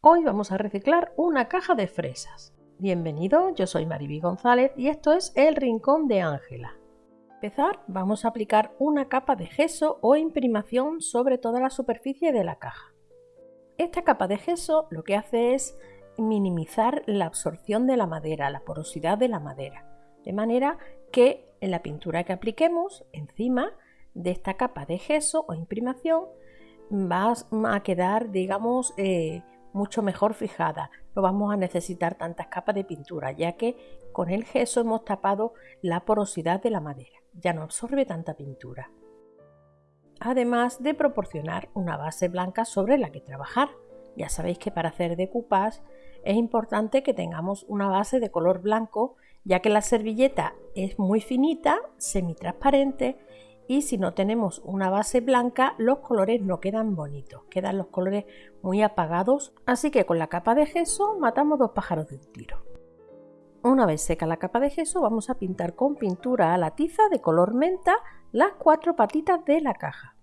Hoy vamos a reciclar una caja de fresas. Bienvenido, yo soy Mariby González y esto es El Rincón de Ángela. Para empezar, vamos a aplicar una capa de gesso o imprimación sobre toda la superficie de la caja. Esta capa de gesso lo que hace es minimizar la absorción de la madera, la porosidad de la madera, de manera que en la pintura que apliquemos encima de esta capa de gesso o imprimación va a quedar, digamos, eh, mucho mejor fijada. No vamos a necesitar tantas capas de pintura, ya que con el gesso hemos tapado la porosidad de la madera. Ya no absorbe tanta pintura. Además de proporcionar una base blanca sobre la que trabajar. Ya sabéis que para hacer decoupage es importante que tengamos una base de color blanco, ya que la servilleta es muy finita, semitransparente y si no tenemos una base blanca los colores no quedan bonitos, quedan los colores muy apagados, así que con la capa de gesso matamos dos pájaros de un tiro. Una vez seca la capa de gesso vamos a pintar con pintura a la tiza de color menta las cuatro patitas de la caja.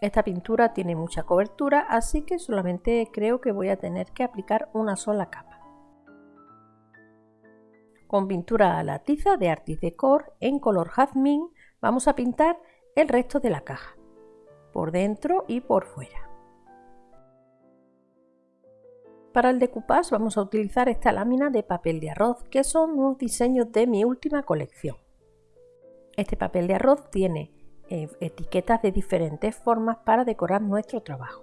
Esta pintura tiene mucha cobertura, así que solamente creo que voy a tener que aplicar una sola capa. Con pintura a la tiza de Artis Decor en color jazmín Vamos a pintar el resto de la caja, por dentro y por fuera. Para el decoupage vamos a utilizar esta lámina de papel de arroz, que son unos diseños de mi última colección. Este papel de arroz tiene eh, etiquetas de diferentes formas para decorar nuestro trabajo.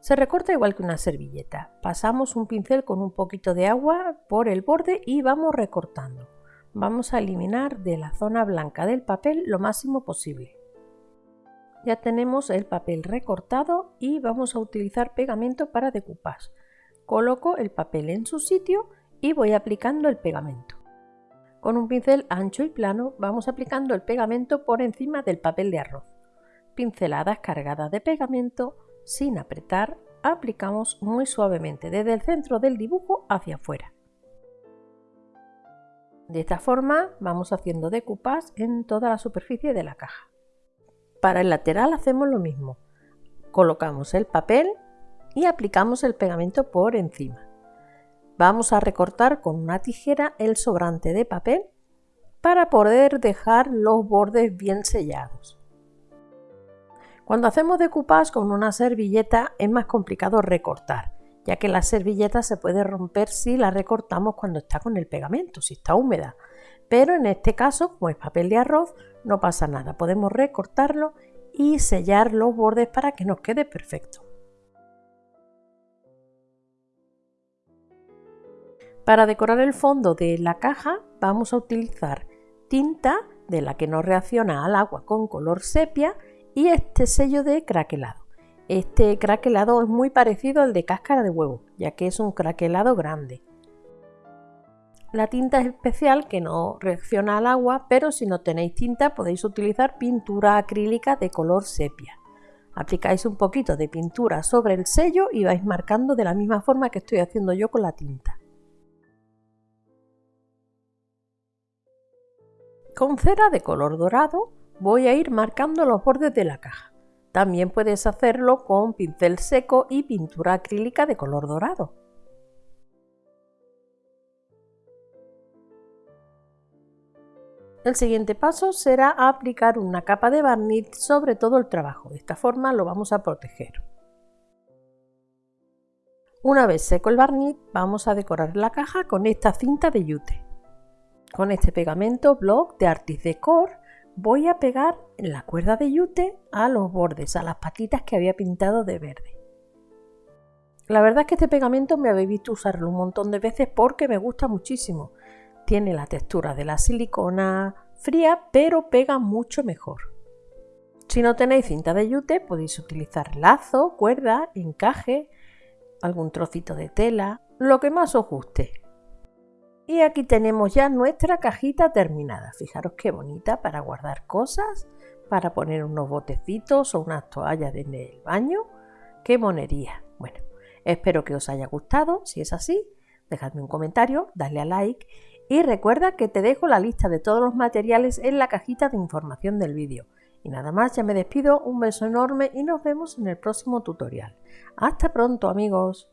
Se recorta igual que una servilleta. Pasamos un pincel con un poquito de agua por el borde y vamos recortando vamos a eliminar de la zona blanca del papel lo máximo posible. Ya tenemos el papel recortado y vamos a utilizar pegamento para decoupage. Coloco el papel en su sitio y voy aplicando el pegamento. Con un pincel ancho y plano vamos aplicando el pegamento por encima del papel de arroz. Pinceladas cargadas de pegamento sin apretar, aplicamos muy suavemente desde el centro del dibujo hacia afuera. De esta forma vamos haciendo decoupage en toda la superficie de la caja. Para el lateral hacemos lo mismo. Colocamos el papel y aplicamos el pegamento por encima. Vamos a recortar con una tijera el sobrante de papel para poder dejar los bordes bien sellados. Cuando hacemos decoupage con una servilleta es más complicado recortar, ya que la servilleta se puede romper si la recortamos cuando está con el pegamento, si está húmeda. Pero en este caso, como es papel de arroz, no pasa nada. Podemos recortarlo y sellar los bordes para que nos quede perfecto. Para decorar el fondo de la caja vamos a utilizar tinta de la que no reacciona al agua con color sepia y este sello de craquelado. Este craquelado es muy parecido al de cáscara de huevo, ya que es un craquelado grande. La tinta es especial que no reacciona al agua, pero si no tenéis tinta podéis utilizar pintura acrílica de color sepia. Aplicáis un poquito de pintura sobre el sello y vais marcando de la misma forma que estoy haciendo yo con la tinta. Con cera de color dorado voy a ir marcando los bordes de la caja. También puedes hacerlo con pincel seco y pintura acrílica de color dorado. El siguiente paso será aplicar una capa de barniz sobre todo el trabajo. De esta forma lo vamos a proteger. Una vez seco el barniz, vamos a decorar la caja con esta cinta de yute. Con este pegamento Block de Artis Decor voy a pegar la cuerda de yute a los bordes, a las patitas que había pintado de verde. La verdad es que este pegamento me habéis visto usarlo un montón de veces porque me gusta muchísimo. Tiene la textura de la silicona fría, pero pega mucho mejor. Si no tenéis cinta de yute, podéis utilizar lazo, cuerda, encaje, algún trocito de tela, lo que más os guste. Y aquí tenemos ya nuestra cajita terminada. Fijaros qué bonita para guardar cosas, para poner unos botecitos o unas toallas en el baño. ¡Qué monería! Bueno, espero que os haya gustado. Si es así, dejadme un comentario, dale a like y recuerda que te dejo la lista de todos los materiales en la cajita de información del vídeo. Y nada más, ya me despido, un beso enorme y nos vemos en el próximo tutorial. Hasta pronto amigos.